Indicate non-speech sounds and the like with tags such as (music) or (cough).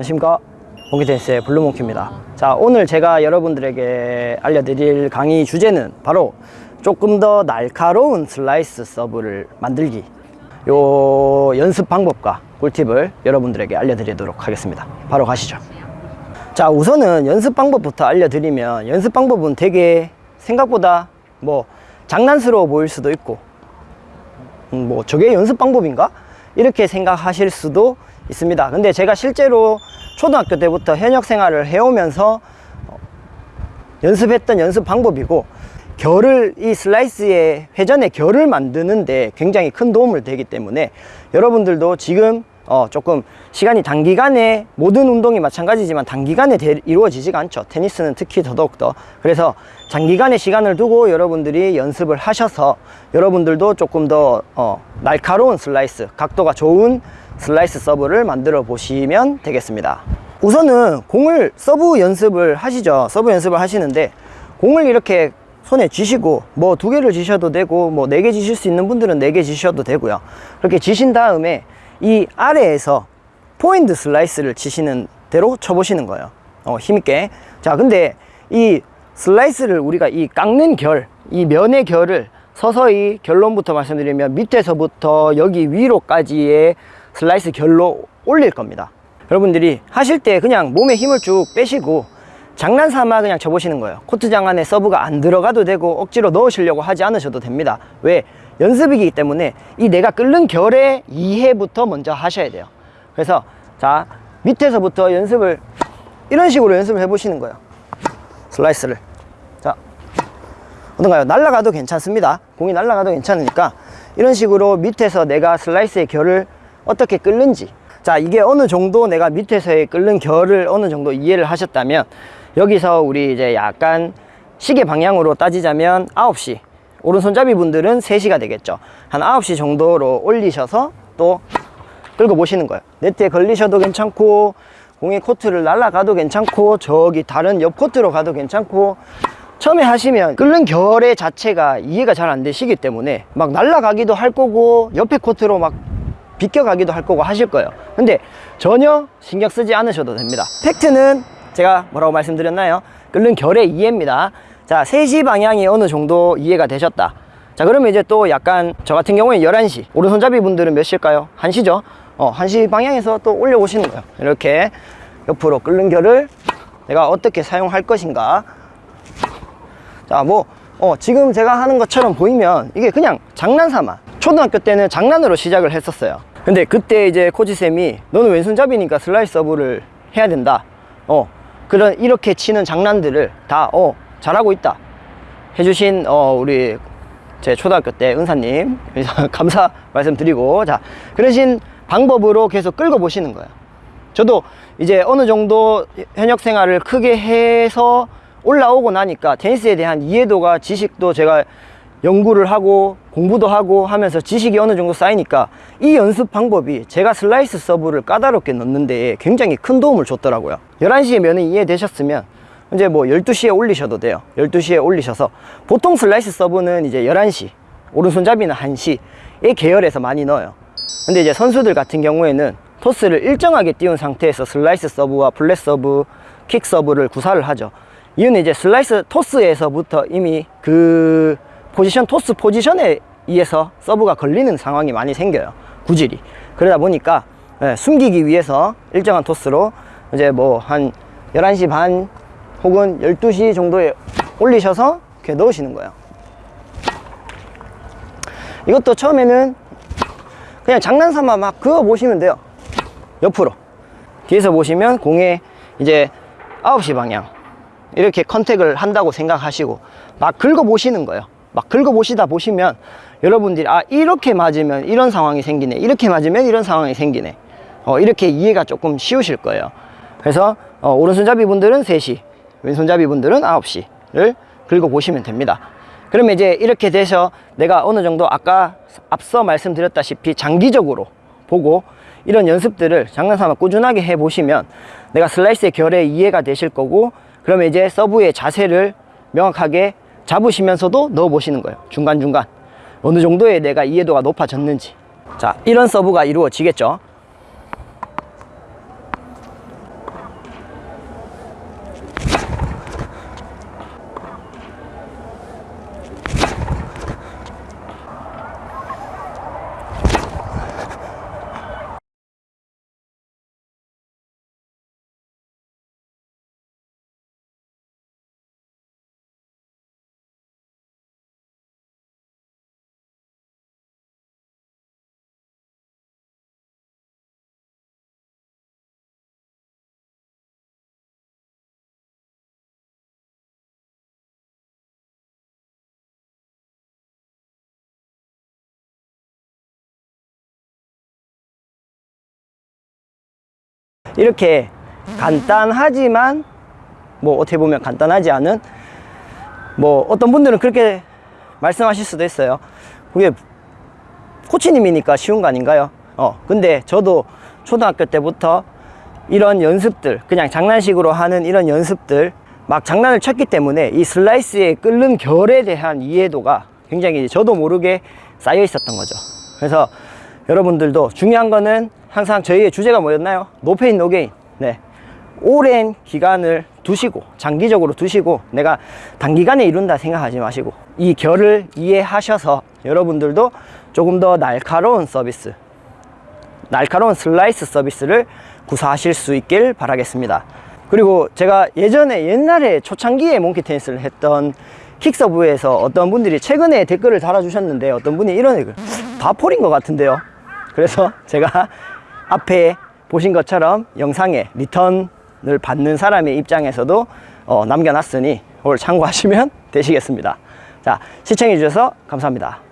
안녕하십니까. 몽키테니스의 블루몽키입니다. 자 오늘 제가 여러분들에게 알려드릴 강의 주제는 바로 조금 더 날카로운 슬라이스 서브를 만들기. 요 연습 방법과 꿀팁을 여러분들에게 알려드리도록 하겠습니다. 바로 가시죠. 자 우선은 연습 방법부터 알려드리면 연습 방법은 되게 생각보다 뭐 장난스러워 보일 수도 있고 음, 뭐 저게 연습 방법인가? 이렇게 생각하실 수도 있습니다. 근데 제가 실제로 초등학교 때부터 현역 생활을 해오면서 어, 연습했던 연습 방법이고 결을 이 슬라이스의 회전의 결을 만드는데 굉장히 큰 도움을 되기 때문에 여러분들도 지금 어 조금 시간이 단기간에 모든 운동이 마찬가지지만 단기간에 대- 이루어지지가 않죠. 테니스는 특히 더더욱더. 그래서 장기간의 시간을 두고 여러분들이 연습을 하셔서 여러분들도 조금 더 어, 날카로운 슬라이스 각도가 좋은 슬라이스 서브를 만들어 보시면 되겠습니다. 우선은 공을 서브 연습을 하시죠. 서브 연습을 하시는데 공을 이렇게 손에 쥐시고 뭐 두 개를 쥐셔도 되고 뭐 네개 쥐실 수 있는 분들은 네개 쥐셔도 되고요. 그렇게 쥐신 다음에 이 아래에서 포인트 슬라이스를 치시는 대로 쳐보시는 거예요. 어, 힘있게. 자 근데 이 슬라이스를 우리가 이 깎는 결 이 면의 결을 서서히 결론부터 말씀드리면 밑에서부터 여기 위로까지의 슬라이스 결로 올릴 겁니다. 여러분들이 하실 때 그냥 몸에 힘을 쭉 빼시고 장난삼아 그냥 쳐보시는 거예요. 코트장 안에 서브가 안 들어가도 되고 억지로 넣으시려고 하지 않으셔도 됩니다. 왜? 연습이기 때문에 이 내가 긁는 결의 이해부터 먼저 하셔야 돼요. 그래서 자 밑에서부터 연습을 이런 식으로 연습을 해보시는 거예요. 슬라이스를. 자 어떤가요? 날아가도 괜찮습니다. 공이 날아가도 괜찮으니까 이런 식으로 밑에서 내가 슬라이스의 결을 어떻게 끓는지. 자 이게 어느 정도 내가 밑에서의 끓는 결을 어느 정도 이해를 하셨다면 여기서 우리 이제 약간 시계 방향으로 따지자면 9시. 오른손잡이 분들은 3시가 되겠죠. 한 9시 정도로 올리셔서 또 끌고 보시는 거예요. 네트에 걸리셔도 괜찮고 공의 코트를 날아가도 괜찮고 저기 다른 옆 코트로 가도 괜찮고 처음에 하시면 끓는 결의 자체가 이해가 잘 안 되시기 때문에 막 날아가기도 할 거고 옆에 코트로 막 비껴가기도 할 거고 하실 거예요. 근데 전혀 신경 쓰지 않으셔도 됩니다. 팩트는 제가 뭐라고 말씀드렸나요? 끓는 결의 이해입니다. 자 3시 방향이 어느 정도 이해가 되셨다. 자 그러면 이제 또 약간 저 같은 경우에 11시 오른손잡이 분들은 몇 시일까요? 1시죠? 어 1시 방향에서 또 올려오시는 거예요. 이렇게 옆으로 끓는 결을 내가 어떻게 사용할 것인가. 자, 뭐, 어, 지금 제가 하는 것처럼 보이면 이게 그냥 장난삼아. 초등학교 때는 장난으로 시작을 했었어요. 근데 그때 이제 코치쌤이 너는 왼손잡이니까 슬라이스 서브를 해야 된다. 어, 그런, 이렇게 치는 장난들을 다, 어, 잘하고 있다. 해주신, 어, 우리 제 초등학교 때 은사님, (laughs) 감사 말씀드리고, 자, 그러신 방법으로 계속 끌고 보시는 거예요. 저도 이제 어느 정도 현역 생활을 크게 해서 올라오고 나니까 테니스에 대한 이해도가 지식도 제가 연구를 하고 공부도 하고 하면서 지식이 어느 정도 쌓이니까 이 연습 방법이 제가 슬라이스 서브를 까다롭게 넣는 데 굉장히 큰 도움을 줬더라고요. 11시에 면이 이해되셨으면 이제 뭐 12시에 올리셔도 돼요. 12시에 올리셔서 보통 슬라이스 서브는 이제 11시 오른손잡이는 1시의 계열에서 많이 넣어요. 근데 이제 선수들 같은 경우에는 토스를 일정하게 띄운 상태에서 슬라이스 서브와 flat 서브, 킥 서브를 구사를 하죠. 이유는 이제 슬라이스 토스에서부터 이미 그 포지션, 토스 포지션에 의해서 서브가 걸리는 상황이 많이 생겨요. 구질이. 그러다 보니까 예, 숨기기 위해서 일정한 토스로 이제 뭐 한 11시 반 혹은 12시 정도에 올리셔서 이렇게 넣으시는 거예요. 이것도 처음에는 그냥 장난삼아 막 그어 보시면 돼요 옆으로 뒤에서 보시면 공에 이제 9시 방향 이렇게 컨택을 한다고 생각하시고 막 긁어 보시는 거예요 막 긁어 보시다 보시면 여러분들이 아 이렇게 맞으면 이런 상황이 생기네 이렇게 맞으면 이런 상황이 생기네. 어, 이렇게 이해가 조금 쉬우실 거예요. 그래서 어, 오른손잡이 분들은 3시 왼손잡이 분들은 9시를 긁어 보시면 됩니다. 그러면 이제 이렇게 돼서 내가 어느 정도 아까 앞서 말씀드렸다시피 장기적으로 보고 이런 연습들을 장난삼아 꾸준하게 해 보시면 내가 슬라이스의 결에 이해가 되실 거고 그러면 이제 서브의 자세를 명확하게 잡으시면서도 넣어 보시는 거예요. 중간중간. 어느 정도의 내가 이해도가 높아졌는지. 자 이런 서브가 이루어지겠죠 이렇게 간단하지만 뭐 어떻게 보면 간단하지 않은 뭐 어떤 분들은 그렇게 말씀하실 수도 있어요. 그게 코치님이니까 쉬운 거 아닌가요? 어, 근데 저도 초등학교 때부터 이런 연습들, 그냥 장난식으로 하는 이런 연습들, 막 장난을 쳤기 때문에 이 슬라이스의 끓는 결에 대한 이해도가 굉장히 저도 모르게 쌓여 있었던 거죠. 그래서 여러분들도 중요한 거는 항상 저희의 주제가 뭐였나요? No pain no gain. 네. 오랜 기간을 두시고 장기적으로 두시고 내가 단기간에 이룬다 생각하지 마시고 이 결을 이해하셔서 여러분들도 조금 더 날카로운 서비스 날카로운 슬라이스 서비스를 구사하실 수 있길 바라겠습니다 그리고 제가 예전에 옛날에 초창기에 몽키 테니스를 했던 킥서브에서 어떤 분들이 최근에 댓글을 달아주셨는데 어떤 분이 이런 댓글 다 폴인 것 같은데요 그래서 제가 앞에 보신 것처럼 영상에 리턴을 받는 사람의 입장에서도 어, 남겨놨으니 오늘 참고하시면 (laughs) 되시겠습니다. 자, 시청해 주셔서 감사합니다.